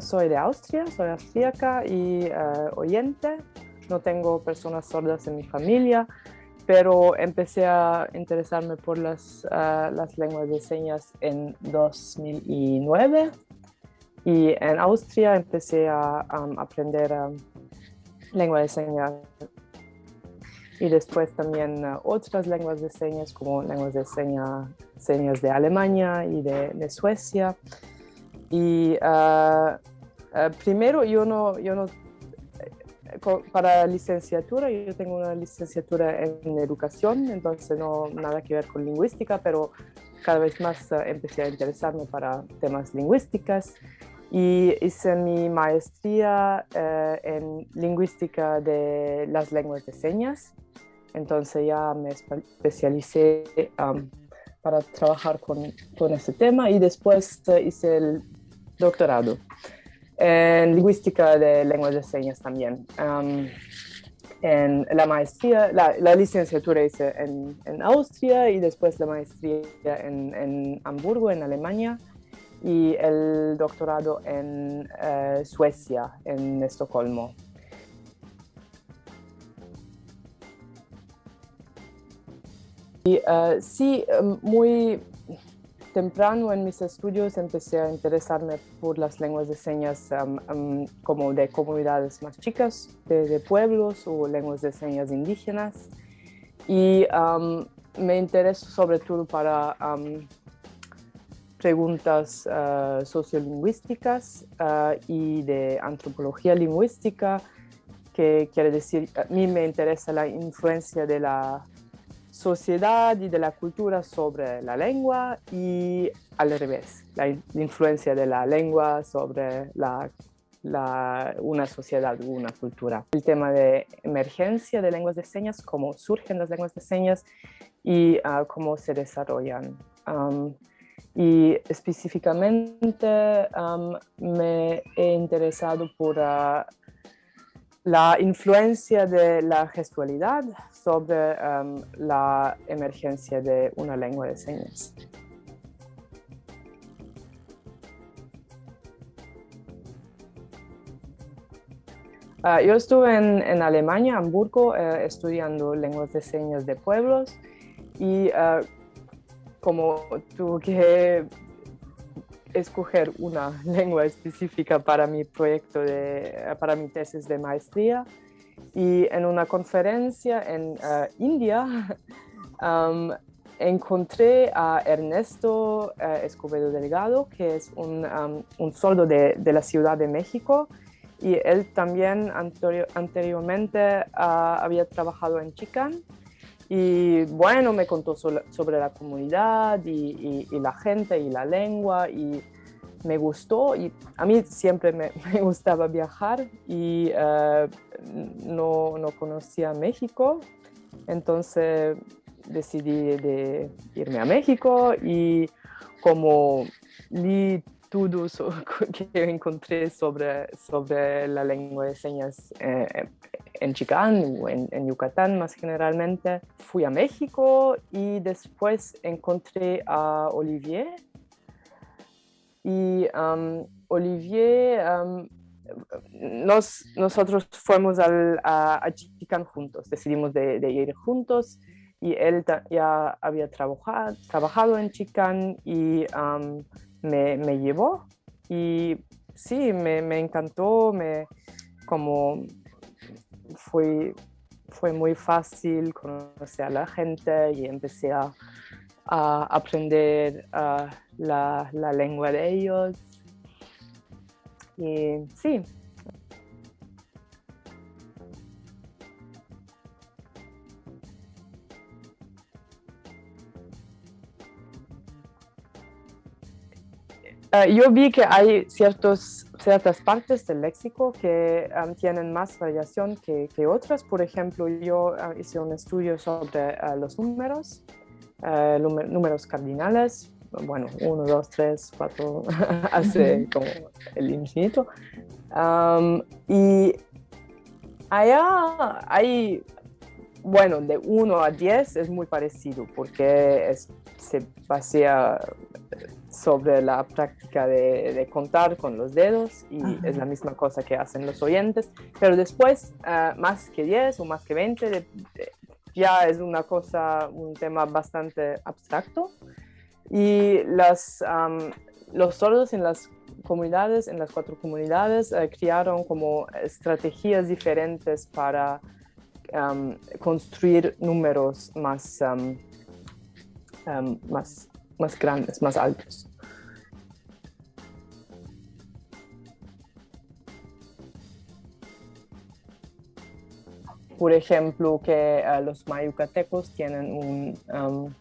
Soy de Austria, soy austríaca y eh, oyente. No tengo personas sordas en mi familia, pero empecé a interesarme por las, eh, las lenguas de señas en 2009 y en Austria empecé a aprender um, lengua de señas y después también uh, otras lenguas de señas como lenguas de señas, señas de Alemania y de, Suecia. Y uh, eh, primero, yo no, yo no, eh, para licenciatura, yo tengo una licenciatura en educación, entonces no nada que ver con lingüística, pero cada vez más eh, empecé a interesarme para temas lingüísticas y hice mi maestría en lingüística de las lenguas de señas. Entonces ya me especialicé para trabajar con, con ese tema y después hice el doctorado en lingüística de lenguas de señas también. en la maestría, la, licenciatura hice en, Austria y después la maestría en, en, Hamburgo, en Alemania, y el doctorado en eh, Suecia, en Estocolmo. Y uh, sí, muy temprano en mis estudios empecé a interesarme por las lenguas de señas como de comunidades más chicas, de, pueblos o lenguas de señas indígenas. Y me intereso sobre todo para preguntas uh, sociolingüísticas uh, y de antropología lingüística, que quiere decir, a mí me interesa la influencia de la sociedad y de la cultura sobre la lengua y al revés, la, influencia de la lengua sobre la, una sociedad o una cultura. El tema de emergencia de lenguas de señas, cómo surgen las lenguas de señas y ah, cómo se desarrollan. y específicamente me he interesado por ah, la influencia de la gestualidad sobre um, la emergencia de una lengua de señas. Ah, yo estuve en, Alemania, Hamburgo, eh, estudiando lenguas de señas de pueblos y uh, como tuve que escoger una lengua específica para mi proyecto, de, para mi tesis de maestría. Y en una conferencia en uh, India encontré a Ernesto uh, Escobedo Delgado, que es un, um, un soldo de, de, la Ciudad de México. Y él también anteriormente uh, había trabajado en Chicán. Y bueno, me contó sobre la comunidad y, la gente y la lengua y me gustó y a mí siempre me, gustaba viajar y uh, no, no, conocía México, entonces decidí de irme a México y como vi todo que encontré sobre, sobre la lengua de señas eh, en Chicán o en, Yucatán más generalmente. Fui a México y después encontré a Olivier. Y um, Olivier, um, nos, nosotros fuimos al, a, a, Chicán juntos, decidimos de, ir juntos y él ya había trabajado, trabajado en Chicán y um, me, me, llevó. Y sí, me, me encantó, me, como fue, fue muy fácil conocer a la gente y empecé a, a aprender ah, la, la, lengua de ellos. Y sí. Ah, yo vi que hay ciertos ciertas partes del léxico que tienen más variación que, que, otras. Por ejemplo, yo hice un estudio sobre los números, números cardinales, bueno, 1, 2, 3, 4, hace como el infinito. y allá hay, bueno, de 1 a 10 es muy parecido porque se basea sobre la práctica de, contar con los dedos y es la misma cosa que hacen los oyentes, pero después ah, más que 10 o más que 20 ya es una cosa, un tema bastante abstracto. Y las, los sordos en las comunidades, en las cuatro comunidades, eh, crearon como estrategias diferentes para construir números más, más, más grandes, más altos. Por ejemplo, que eh, los mayucatecos tienen un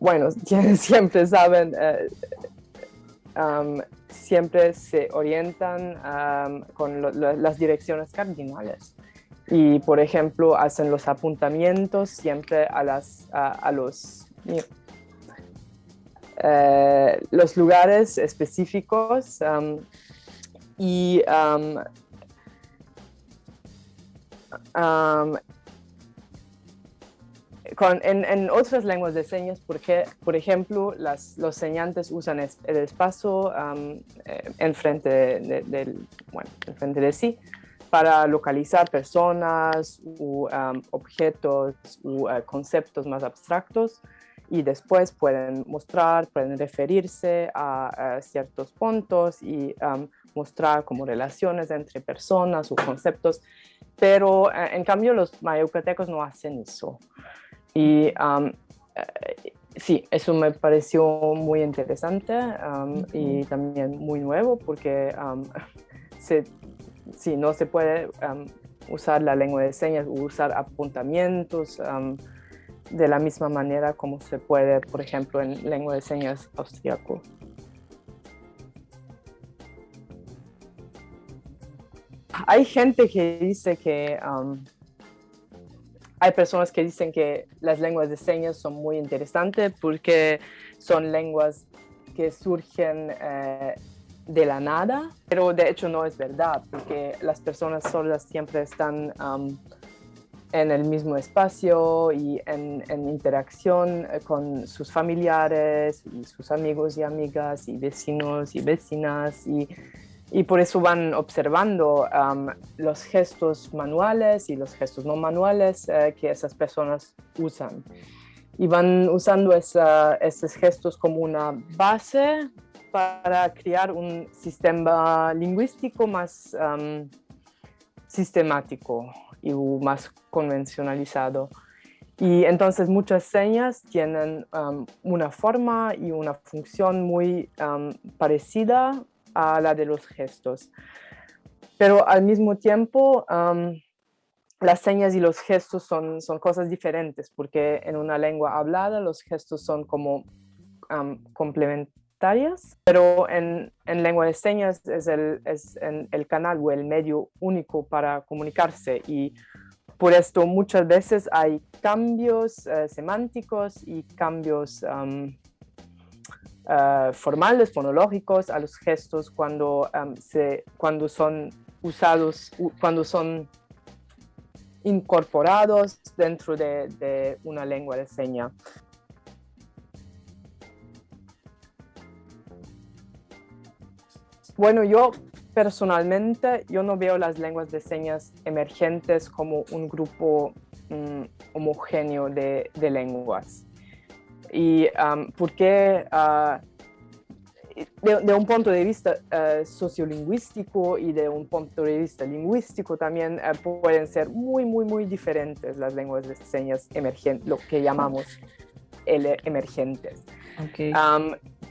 bueno, siempre saben, eh, siempre se orientan con las direcciones cardinales. Y, por ejemplo, hacen los apuntamientos siempre a, las, a, los, eh, los lugares específicos y en, otras lenguas de señas, porque, por ejemplo, las, los señantes usan el espacio eh, enfrente, de, bueno, enfrente de sí para localizar personas u objetos u uh, conceptos más abstractos y después pueden mostrar, pueden referirse a, ciertos puntos y mostrar como relaciones entre personas o conceptos, pero eh, en cambio los mayucatecos no hacen eso. Y eh, sí, eso me pareció muy interesante y también muy nuevo porque se, sí, no se puede usar la lengua de señas o usar apuntamientos de la misma manera como se puede, por ejemplo, en lengua de señas austriaco. Hay gente que dice que hay personas que dicen que las lenguas de señas son muy interesantes porque son lenguas que surgen eh, de la nada, pero de hecho no es verdad, porque las personas sordas siempre están en el mismo espacio y en, en, interacción eh, con sus familiares y sus amigos y amigas y vecinos y vecinas y y por eso van observando los gestos manuales y los gestos no manuales eh, que esas personas usan. Y van usando esos gestos como una base para crear un sistema lingüístico más sistemático y más convencionalizado. Y entonces muchas señas tienen una forma y una función muy parecida a la de los gestos. Pero al mismo tiempo, las señas y los gestos son, son cosas diferentes, porque en una lengua hablada los gestos son como complementarias, pero en, en, lengua de señas es, el, es el canal o el medio único para comunicarse y por esto muchas veces hay cambios eh, semánticos y cambios eh, formales, fonológicos, a los gestos cuando, se, cuando son usados, cuando son incorporados dentro de, una lengua de seña. Bueno, yo personalmente, yo no veo las lenguas de señas emergentes como un grupo mm, homogéneo de, lenguas y porque ah, de, un punto de vista uh, sociolingüístico y de un punto de vista lingüístico también ah, pueden ser muy, muy, muy diferentes las lenguas de señas emergentes, lo que llamamos emergentes.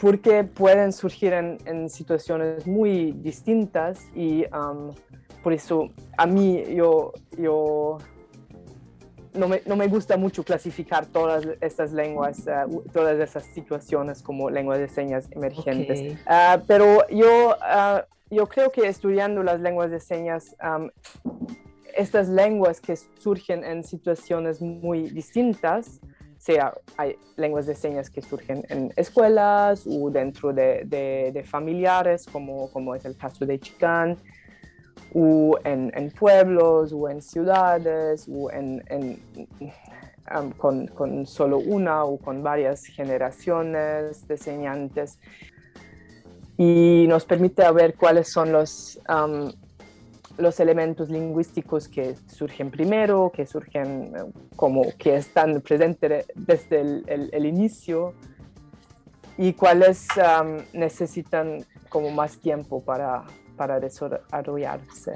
Porque pueden surgir en, situaciones muy distintas y por eso a mí yo, yo no me, no me, gusta mucho clasificar todas estas lenguas, uh, todas esas situaciones como lenguas de señas emergentes. Okay. Uh, pero yo, uh, yo creo que estudiando las lenguas de señas, um, estas lenguas que surgen en situaciones muy distintas, sea hay lenguas de señas que surgen en escuelas o dentro de, de, familiares, como, como es el caso de Chicán, o en, en, pueblos o en ciudades o en, con, con, solo una o con varias generaciones de señantes. Y nos permite ver cuáles son los, los elementos lingüísticos que surgen primero, que surgen eh, como que están presentes desde el, inicio y cuáles necesitan como más tiempo para, para desarrollarse.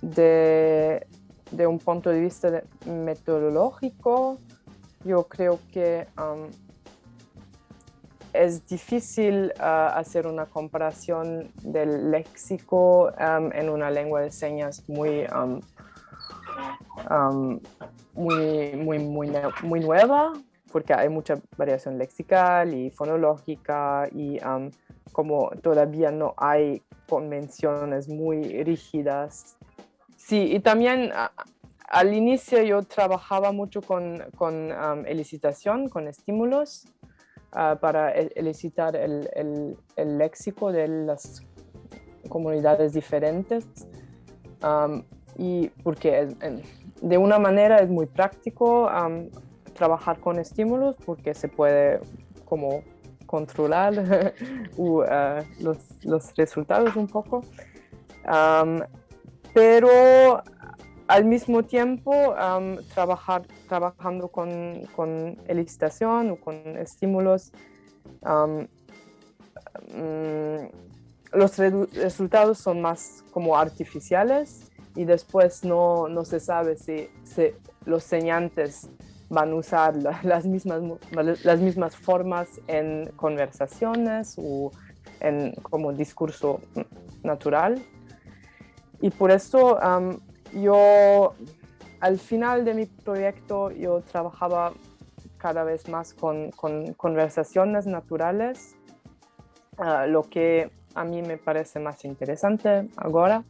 De, de, un punto de vista metodológico, yo creo que es difícil uh, hacer una comparación del léxico um, en una lengua de señas muy, um, um muy, muy, muy, muy nueva, porque hay mucha variación lexical y fonológica y como todavía no hay convenciones muy rígidas. Sí, y también al inicio yo trabajaba mucho con, con elicitación, con estímulos, uh, para elicitar el, léxico de las comunidades diferentes. Y porque de una manera es muy práctico trabajar con estímulos porque se puede como controlar uh, los, resultados un poco. Pero al mismo tiempo trabajar, trabajando con, con elicitación o con estímulos, mm, los resultados son más como artificiales y después no, no se sabe si, si los señantes van a usar las, mismas, las mismas formas en conversaciones o en como discurso natural. Y por eso yo, al final de mi proyecto, yo trabajaba cada vez más con, con conversaciones naturales, uh, lo que a mí me parece más interesante ahora,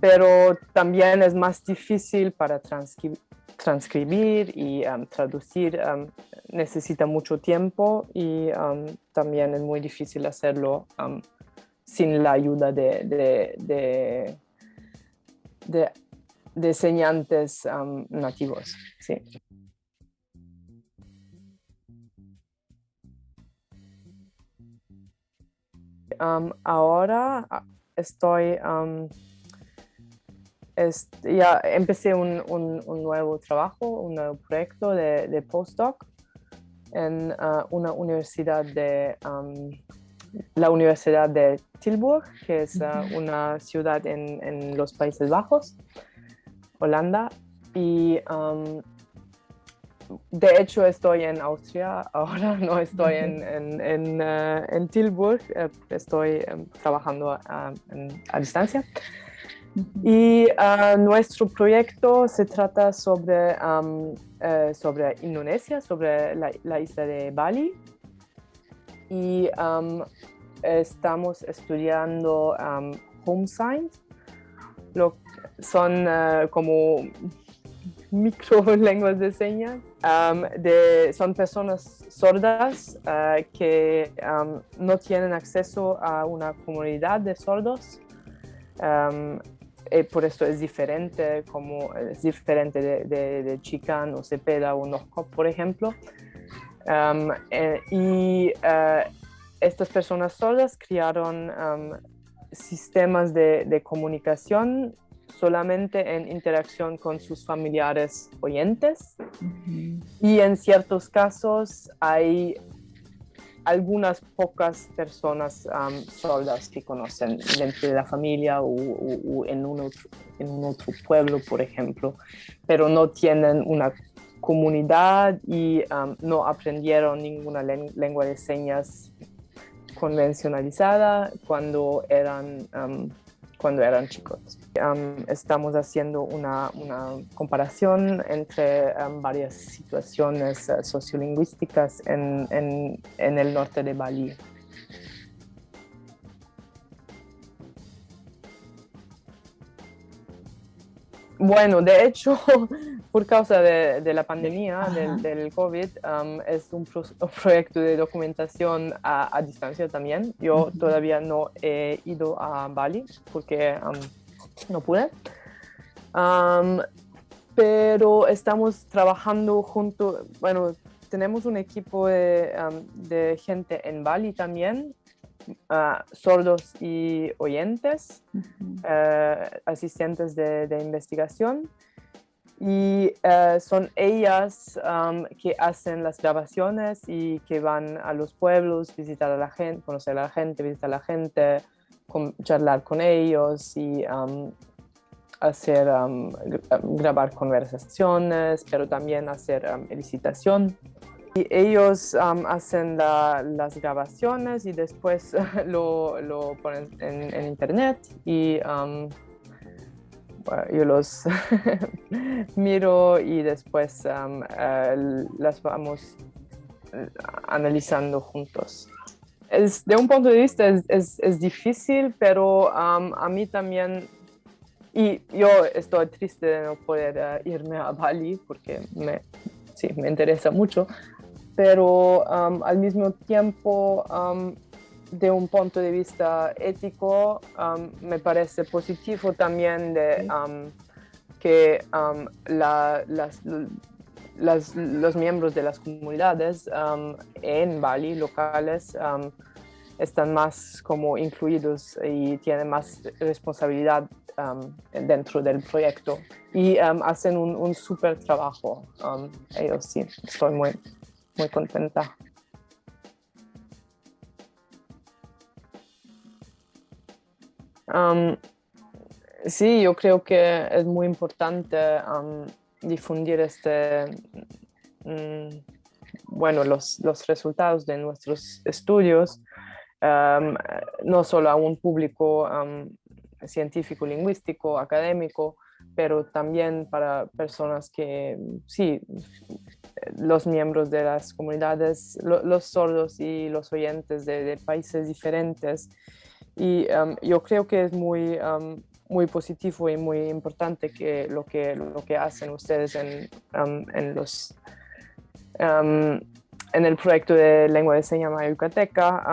pero también es más difícil para transcribir y traducir necesita mucho tiempo y también es muy difícil hacerlo sin la ayuda de, de, de señantes nativos. Sí. ahora ah, estoy ya empecé un, un, nuevo trabajo, un nuevo proyecto de, postdoc en uh, una universidad de um, la Universidad de Tilburg, que es uh, una ciudad en, en, los Países Bajos, Holanda. Y um, de hecho estoy en Austria ahora, no estoy en, en, en, uh, en Tilburg, eh, estoy um, trabajando a, a distancia. Y ah, nuestro proyecto se trata sobre, eh, sobre Indonesia, sobre la, isla de Bali. Y estamos estudiando home signs. Lo, son uh, como micro lenguas de señas. de, son personas sordas ah, que no tienen acceso a una comunidad de sordos. Eh, por esto es diferente, como es diferente de, de, de Chican o Cepeda o Norcop, por ejemplo. Eh, y eh, estas personas solas crearon sistemas de, de, comunicación solamente en interacción con sus familiares oyentes. Y en ciertos casos hay algunas pocas personas um, sordas que conocen dentro de la familia o, en, un otro, en un otro pueblo, por ejemplo, pero no tienen una comunidad y no aprendieron ninguna lengua de señas convencionalizada cuando eran, cuando eran chicos. estamos haciendo una, comparación entre varias situaciones uh, sociolingüísticas en, en el norte de Bali. Bueno, de hecho, por causa de, la pandemia, del, COVID, um, es un, proyecto de documentación a, distancia también. Yo todavía no he ido a Bali porque um, no pude. Um, pero estamos trabajando junto, bueno, tenemos un equipo de gente en Bali también sordos y oyentes, eh, asistentes de, investigación. Y eh, son ellas um, que hacen las grabaciones y que van a los pueblos, visitar a la gente, conocer a la gente, visitar a la gente, charlar con ellos y um, hacer, um, grabar conversaciones, pero también hacer elicitación. Ellos hacen las grabaciones y después lo, ponen en, internet y yo los miro y después eh, las vamos eh, analizando juntos. Es, de un punto de vista es, es, difícil, pero a mí también, y yo estoy triste de no poder eh, irme a Bali porque me, sí, me interesa mucho, pero um, al mismo tiempo, um, de un punto de vista ético, um, me parece positivo también de, que los miembros de las comunidades en Bali, locales, están más como incluidos y tienen más responsabilidad dentro del proyecto y hacen un, un súper trabajo. ellos sí, estoy muy, muy contenta. Sí, yo creo que es muy importante difundir este, mm, bueno, los, los, resultados de nuestros estudios, no solo a un público científico, lingüístico, académico, pero también para personas que sí los miembros de las comunidades, los sordos y los oyentes de, países diferentes. Y um, yo creo que es muy, um, muy positivo y muy importante que lo que, lo que hacen ustedes en, um, en los... en el proyecto de lengua de señas yucateca,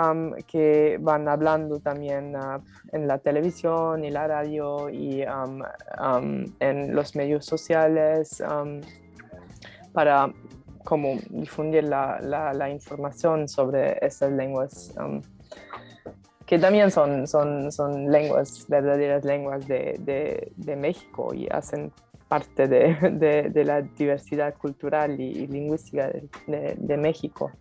que van hablando también uh, en la televisión y la radio y en los medios sociales para como difundir la, la, información sobre esas lenguas, que también son, son, son lenguas, verdaderas lenguas de, de, de México y hacen parte de, de, la diversidad cultural y, lingüística de, México.